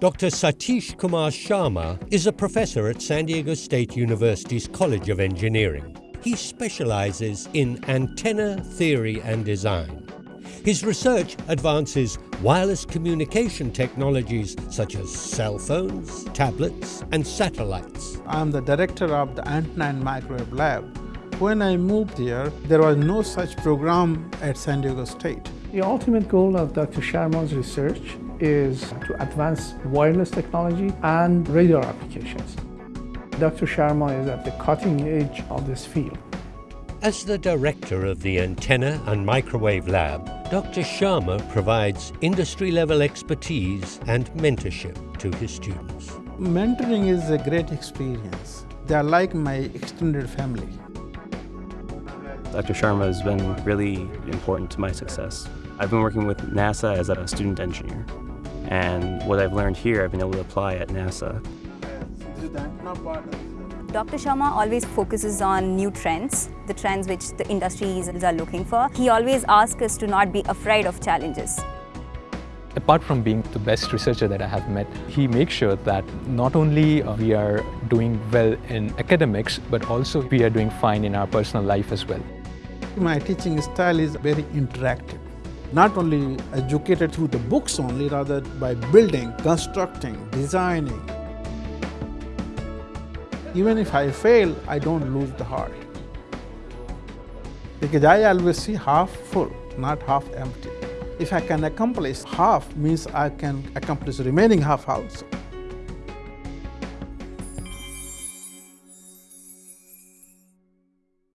Dr. Satish Kumar Sharma is a professor at San Diego State University's College of Engineering. He specializes in antenna theory and design. His research advances wireless communication technologies such as cell phones, tablets, and satellites. I'm the director of the Antenna and Microwave Lab. When I moved here, there was no such program at San Diego State. The ultimate goal of Dr. Sharma's research is to advance wireless technology and radar applications. Dr. Sharma is at the cutting edge of this field. As the director of the Antenna and Microwave Lab, Dr. Sharma provides industry-level expertise and mentorship to his students. Mentoring is a great experience. They are like my extended family. Dr. Sharma has been really important to my success. I've been working with NASA as a student engineer, and what I've learned here I've been able to apply at NASA. Dr. Sharma always focuses on new trends, the trends which the industries are looking for. He always asks us to not be afraid of challenges. Apart from being the best researcher that I have met, he makes sure that not only uh, we are doing well in academics, but also we are doing fine in our personal life as well. My teaching style is very interactive. Not only educated through the books only, rather by building, constructing, designing, even if I fail, I don't lose the heart. Because I always see half full, not half empty. If I can accomplish half, means I can accomplish remaining half also.